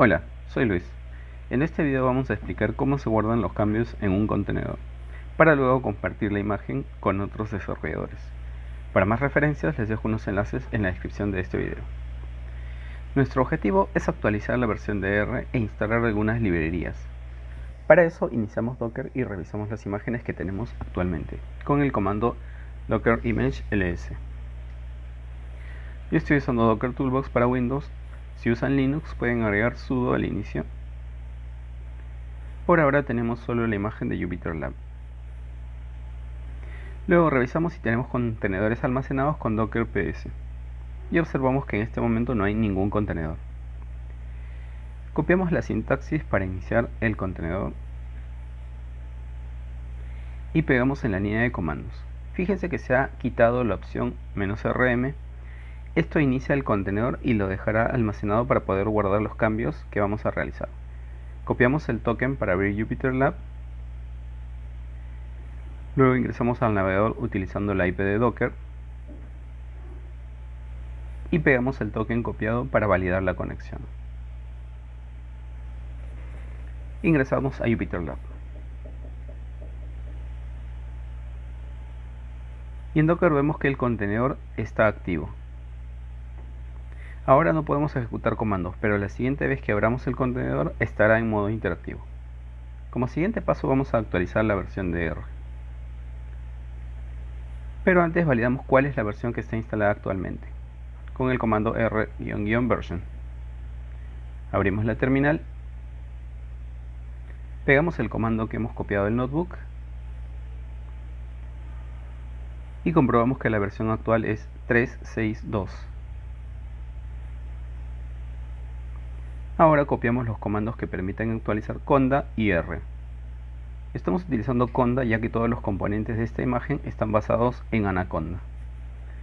Hola, soy Luis. En este video vamos a explicar cómo se guardan los cambios en un contenedor, para luego compartir la imagen con otros desarrolladores. Para más referencias les dejo unos enlaces en la descripción de este video. Nuestro objetivo es actualizar la versión de R e instalar algunas librerías. Para eso iniciamos Docker y revisamos las imágenes que tenemos actualmente, con el comando docker image ls. Yo estoy usando Docker Toolbox para Windows si usan Linux pueden agregar sudo al inicio. Por ahora tenemos solo la imagen de Jupyter Lab. Luego revisamos si tenemos contenedores almacenados con Docker PS. Y observamos que en este momento no hay ningún contenedor. Copiamos la sintaxis para iniciar el contenedor. Y pegamos en la línea de comandos. Fíjense que se ha quitado la opción "-rm" Esto inicia el contenedor y lo dejará almacenado para poder guardar los cambios que vamos a realizar. Copiamos el token para abrir Jupyter Lab. Luego ingresamos al navegador utilizando la IP de Docker. Y pegamos el token copiado para validar la conexión. Ingresamos a Jupyter Lab. Y en Docker vemos que el contenedor está activo. Ahora no podemos ejecutar comandos, pero la siguiente vez que abramos el contenedor estará en modo interactivo. Como siguiente paso vamos a actualizar la versión de R. Pero antes validamos cuál es la versión que está instalada actualmente, con el comando r-version. Abrimos la terminal, pegamos el comando que hemos copiado del notebook y comprobamos que la versión actual es 362. Ahora copiamos los comandos que permiten actualizar conda y r. Estamos utilizando conda ya que todos los componentes de esta imagen están basados en Anaconda.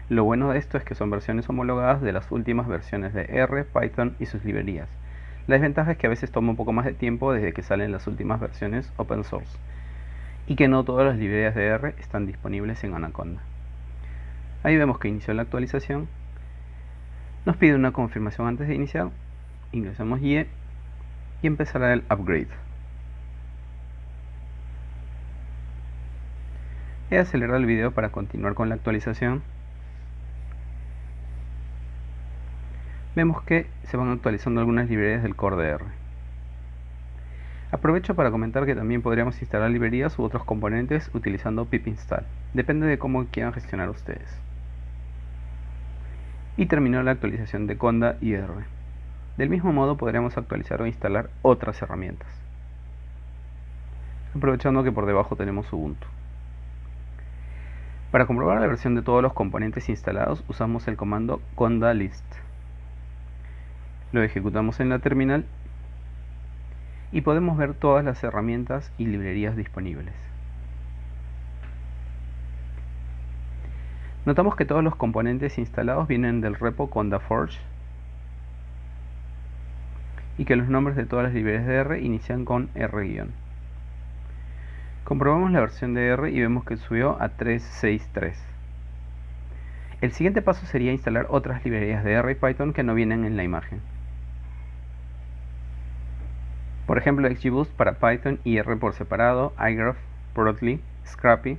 Lo bueno de esto es que son versiones homologadas de las últimas versiones de R, Python y sus librerías. La desventaja es que a veces toma un poco más de tiempo desde que salen las últimas versiones open source y que no todas las librerías de R están disponibles en Anaconda. Ahí vemos que inició la actualización. Nos pide una confirmación antes de iniciar ingresamos Y y empezará el upgrade. He acelerado el video para continuar con la actualización. Vemos que se van actualizando algunas librerías del core de R. Aprovecho para comentar que también podríamos instalar librerías u otros componentes utilizando pip install. Depende de cómo quieran gestionar ustedes. Y terminó la actualización de Conda y R. Del mismo modo podremos actualizar o instalar otras herramientas. Aprovechando que por debajo tenemos Ubuntu. Para comprobar la versión de todos los componentes instalados usamos el comando conda list. Lo ejecutamos en la terminal y podemos ver todas las herramientas y librerías disponibles. Notamos que todos los componentes instalados vienen del repo condaforge y que los nombres de todas las librerías de R inician con R-. Comprobamos la versión de R y vemos que subió a 3.6.3. El siguiente paso sería instalar otras librerías de R y Python que no vienen en la imagen. Por ejemplo, XGBoost para Python y R por separado, iGraph, Protly, Scrappy.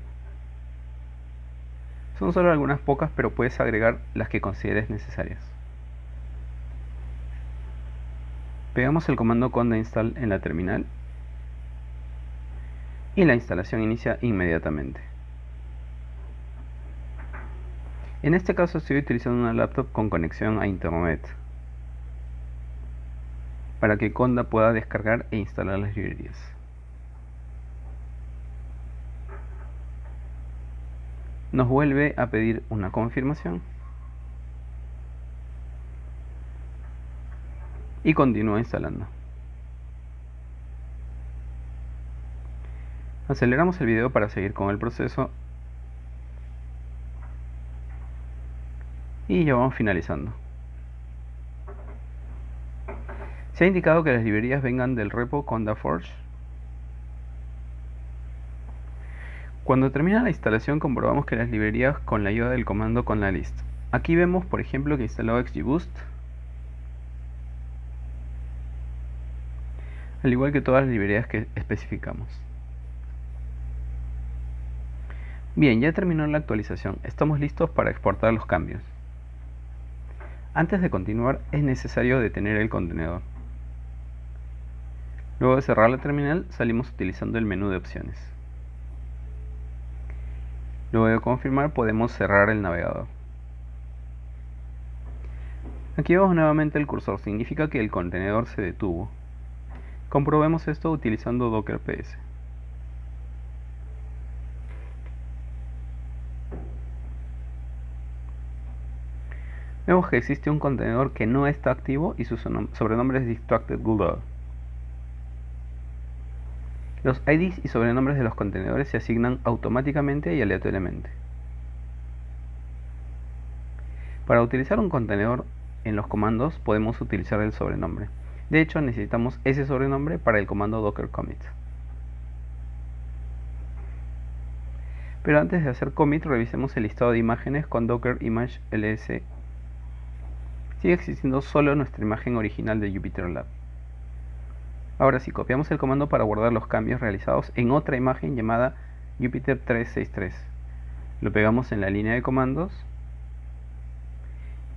Son solo algunas pocas, pero puedes agregar las que consideres necesarias. Pegamos el comando conda install en la terminal y la instalación inicia inmediatamente. En este caso estoy utilizando una laptop con conexión a internet para que Conda pueda descargar e instalar las librerías. Nos vuelve a pedir una confirmación y continúa instalando. Aceleramos el video para seguir con el proceso y ya vamos finalizando. Se ha indicado que las librerías vengan del repo CondaForge. Cuando termina la instalación comprobamos que las librerías con la ayuda del comando con la list. Aquí vemos por ejemplo que instaló XGBoost al igual que todas las librerías que especificamos. Bien, ya terminó la actualización, estamos listos para exportar los cambios. Antes de continuar es necesario detener el contenedor. Luego de cerrar la terminal salimos utilizando el menú de opciones. Luego de confirmar podemos cerrar el navegador. Aquí vemos nuevamente el cursor, significa que el contenedor se detuvo. Comprobemos esto utilizando Docker PS. Vemos que existe un contenedor que no está activo y su sobrenombre es Distracted Google. Los IDs y sobrenombres de los contenedores se asignan automáticamente y aleatoriamente. Para utilizar un contenedor en los comandos podemos utilizar el sobrenombre. De hecho necesitamos ese sobrenombre para el comando docker commit. Pero antes de hacer commit revisemos el listado de imágenes con docker image ls. Sigue existiendo solo nuestra imagen original de Jupyter Lab. Ahora si copiamos el comando para guardar los cambios realizados en otra imagen llamada Jupyter 363. Lo pegamos en la línea de comandos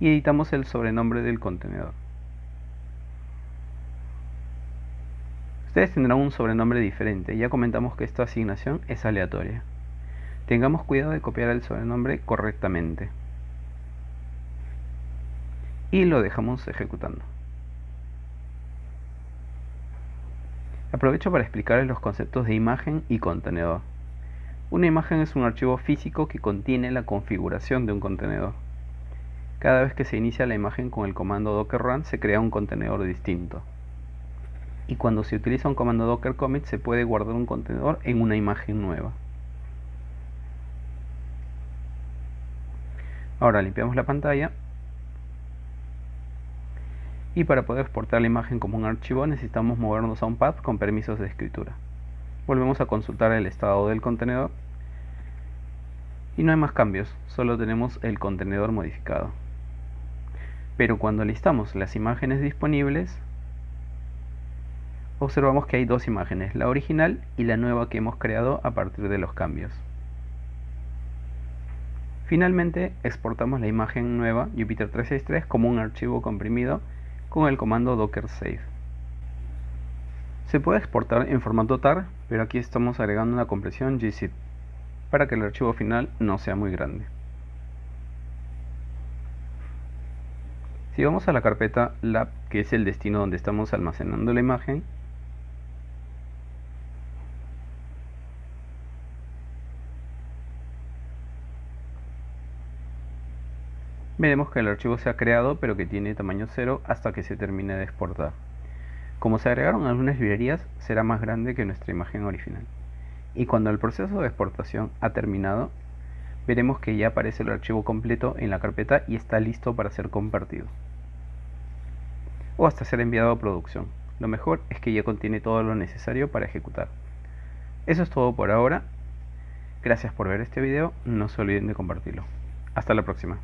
y editamos el sobrenombre del contenedor. Ustedes tendrán un sobrenombre diferente, ya comentamos que esta asignación es aleatoria. Tengamos cuidado de copiar el sobrenombre correctamente. Y lo dejamos ejecutando. Aprovecho para explicarles los conceptos de imagen y contenedor. Una imagen es un archivo físico que contiene la configuración de un contenedor. Cada vez que se inicia la imagen con el comando docker run se crea un contenedor distinto. Y cuando se utiliza un comando docker commit se puede guardar un contenedor en una imagen nueva. Ahora limpiamos la pantalla y para poder exportar la imagen como un archivo necesitamos movernos a un path con permisos de escritura. Volvemos a consultar el estado del contenedor y no hay más cambios, solo tenemos el contenedor modificado. Pero cuando listamos las imágenes disponibles, observamos que hay dos imágenes, la original y la nueva que hemos creado a partir de los cambios. Finalmente exportamos la imagen nueva Jupyter 363 como un archivo comprimido con el comando docker save. Se puede exportar en formato tar, pero aquí estamos agregando una compresión gzip para que el archivo final no sea muy grande. Si vamos a la carpeta lab, que es el destino donde estamos almacenando la imagen, veremos que el archivo se ha creado pero que tiene tamaño 0 hasta que se termine de exportar. Como se agregaron algunas librerías, será más grande que nuestra imagen original. Y cuando el proceso de exportación ha terminado, veremos que ya aparece el archivo completo en la carpeta y está listo para ser compartido. O hasta ser enviado a producción. Lo mejor es que ya contiene todo lo necesario para ejecutar. Eso es todo por ahora. Gracias por ver este video, no se olviden de compartirlo. Hasta la próxima.